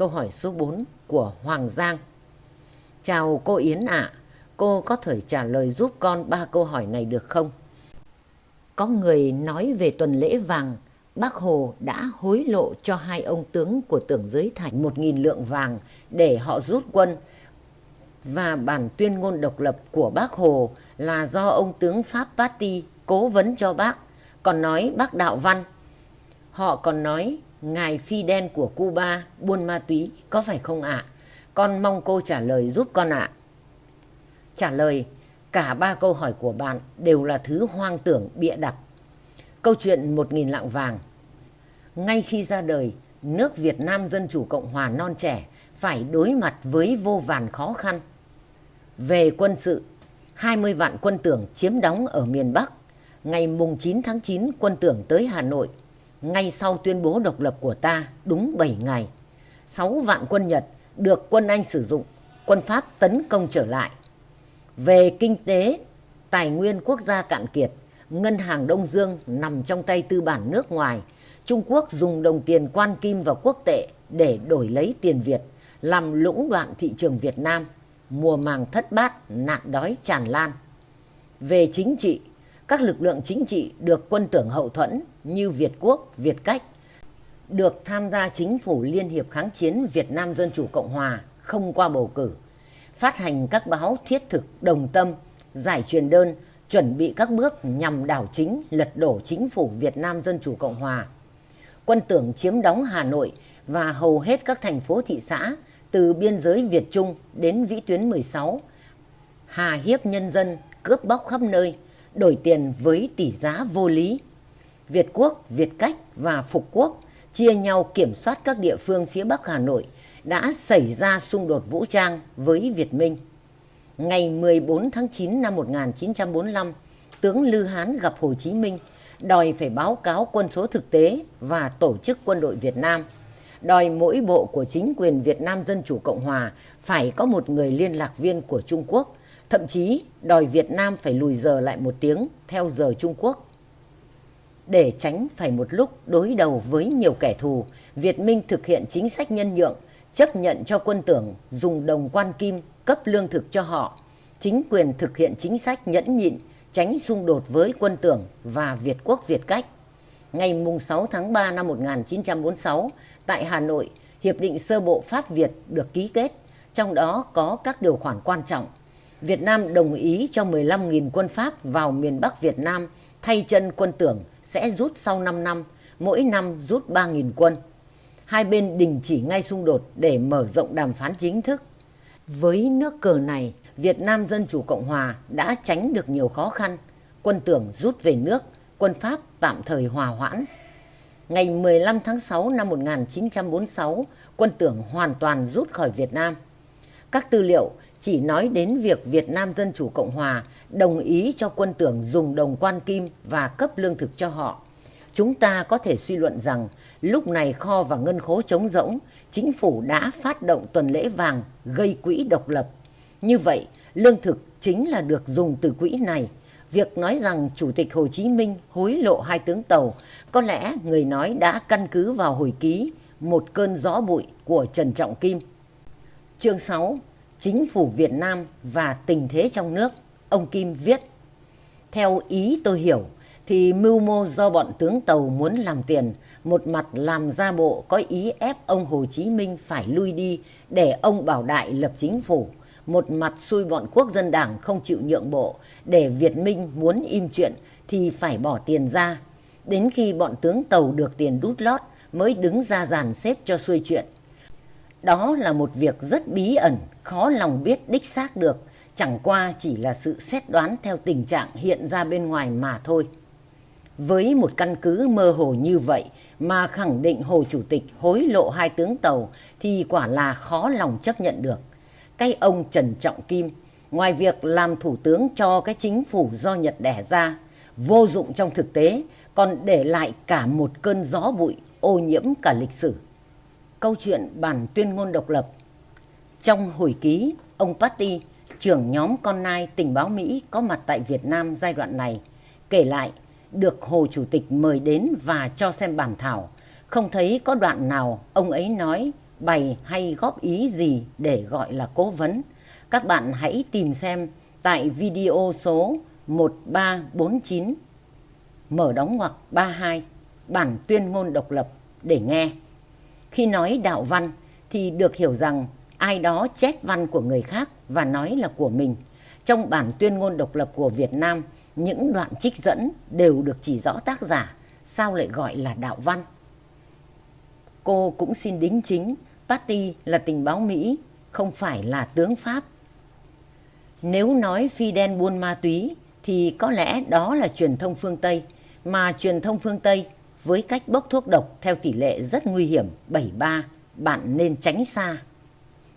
câu hỏi số 4 của Hoàng Giang. Chào cô Yến ạ, cô có thể trả lời giúp con ba câu hỏi này được không? Có người nói về tuần lễ vàng, bác Hồ đã hối lộ cho hai ông tướng của tưởng giới thành một nghìn lượng vàng để họ rút quân. Và bản tuyên ngôn độc lập của bác Hồ là do ông tướng Pháp Patti cố vấn cho bác, còn nói bác đạo văn. Họ còn nói ngài Fidel của Cuba buôn ma túy có phải không ạ? Con mong cô trả lời giúp con ạ. Trả lời, cả ba câu hỏi của bạn đều là thứ hoang tưởng bịa đặt. Câu chuyện một nghìn lạng vàng. Ngay khi ra đời, nước Việt Nam Dân Chủ Cộng Hòa non trẻ phải đối mặt với vô vàn khó khăn. Về quân sự, 20 vạn quân tưởng chiếm đóng ở miền Bắc. Ngày mùng 9 tháng 9 quân tưởng tới Hà Nội. Ngay sau tuyên bố độc lập của ta đúng 7 ngày. 6 vạn quân Nhật được quân Anh sử dụng, quân Pháp tấn công trở lại. Về kinh tế, tài nguyên quốc gia cạn kiệt, ngân hàng Đông Dương nằm trong tay tư bản nước ngoài. Trung Quốc dùng đồng tiền quan kim và quốc tệ để đổi lấy tiền Việt, làm lũng đoạn thị trường Việt Nam. Mùa màng thất bát, nạn đói tràn lan. Về chính trị, các lực lượng chính trị được quân tưởng hậu thuẫn như Việt Quốc, Việt Cách được tham gia chính phủ Liên hiệp kháng chiến Việt Nam Dân Chủ Cộng Hòa không qua bầu cử, phát hành các báo thiết thực đồng tâm, giải truyền đơn, chuẩn bị các bước nhằm đảo chính, lật đổ chính phủ Việt Nam Dân Chủ Cộng Hòa. Quân tưởng chiếm đóng Hà Nội và hầu hết các thành phố thị xã từ biên giới Việt Trung đến vĩ tuyến 16, hà hiếp nhân dân, cướp bóc khắp nơi, đổi tiền với tỷ giá vô lý. Việt Quốc, Việt Cách và Phục Quốc chia nhau kiểm soát các địa phương phía Bắc Hà Nội đã xảy ra xung đột vũ trang với Việt Minh. Ngày 14 tháng 9 năm 1945, tướng Lư Hán gặp Hồ Chí Minh đòi phải báo cáo quân số thực tế và tổ chức quân đội Việt Nam. Đòi mỗi bộ của chính quyền Việt Nam Dân Chủ Cộng Hòa phải có một người liên lạc viên của Trung Quốc, thậm chí đòi Việt Nam phải lùi giờ lại một tiếng theo giờ Trung Quốc để tránh phải một lúc đối đầu với nhiều kẻ thù, Việt Minh thực hiện chính sách nhân nhượng, chấp nhận cho quân tưởng dùng đồng quan kim cấp lương thực cho họ. Chính quyền thực hiện chính sách nhẫn nhịn, tránh xung đột với quân tưởng và Việt Quốc Việt Cách. Ngày 6 tháng 3 năm 1946, tại Hà Nội, Hiệp định sơ bộ Pháp-Việt được ký kết, trong đó có các điều khoản quan trọng. Việt Nam đồng ý cho 15.000 quân Pháp vào miền Bắc Việt Nam thay chân quân tưởng sẽ rút sau 5 năm, mỗi năm rút 3.000 quân. Hai bên đình chỉ ngay xung đột để mở rộng đàm phán chính thức. Với nước cờ này, Việt Nam Dân Chủ Cộng Hòa đã tránh được nhiều khó khăn. Quân tưởng rút về nước, quân Pháp tạm thời hòa hoãn. Ngày 15 tháng 6 năm 1946, quân tưởng hoàn toàn rút khỏi Việt Nam. Các tư liệu chỉ nói đến việc Việt Nam Dân Chủ Cộng Hòa đồng ý cho quân tưởng dùng đồng quan kim và cấp lương thực cho họ. Chúng ta có thể suy luận rằng lúc này kho và ngân khố trống rỗng, chính phủ đã phát động tuần lễ vàng gây quỹ độc lập. Như vậy, lương thực chính là được dùng từ quỹ này. Việc nói rằng Chủ tịch Hồ Chí Minh hối lộ hai tướng tàu, có lẽ người nói đã căn cứ vào hồi ký Một cơn gió bụi của Trần Trọng Kim. Chương 6 chính phủ Việt Nam và tình thế trong nước, ông Kim viết. Theo ý tôi hiểu, thì mưu mô do bọn tướng tàu muốn làm tiền, một mặt làm ra bộ có ý ép ông Hồ Chí Minh phải lui đi để ông Bảo Đại lập chính phủ, một mặt xui bọn quốc dân đảng không chịu nhượng bộ, để Việt Minh muốn im chuyện thì phải bỏ tiền ra. Đến khi bọn tướng tàu được tiền đút lót mới đứng ra dàn xếp cho xuôi chuyện. Đó là một việc rất bí ẩn, khó lòng biết đích xác được, chẳng qua chỉ là sự xét đoán theo tình trạng hiện ra bên ngoài mà thôi. Với một căn cứ mơ hồ như vậy mà khẳng định Hồ Chủ tịch hối lộ hai tướng tàu thì quả là khó lòng chấp nhận được. Cái ông Trần Trọng Kim, ngoài việc làm thủ tướng cho cái chính phủ do Nhật đẻ ra, vô dụng trong thực tế, còn để lại cả một cơn gió bụi ô nhiễm cả lịch sử. Câu chuyện bản tuyên ngôn độc lập Trong hồi ký, ông Patty, trưởng nhóm con nai tình báo Mỹ có mặt tại Việt Nam giai đoạn này, kể lại được Hồ Chủ tịch mời đến và cho xem bản thảo. Không thấy có đoạn nào ông ấy nói bày hay góp ý gì để gọi là cố vấn, các bạn hãy tìm xem tại video số 1349 mở đóng ngoặc 32 bản tuyên ngôn độc lập để nghe. Khi nói đạo văn thì được hiểu rằng ai đó chép văn của người khác và nói là của mình. Trong bản tuyên ngôn độc lập của Việt Nam, những đoạn trích dẫn đều được chỉ rõ tác giả, sao lại gọi là đạo văn. Cô cũng xin đính chính, Patty là tình báo Mỹ, không phải là tướng Pháp. Nếu nói Fidel buôn ma túy thì có lẽ đó là truyền thông phương Tây, mà truyền thông phương Tây với cách bốc thuốc độc theo tỷ lệ rất nguy hiểm 73, bạn nên tránh xa.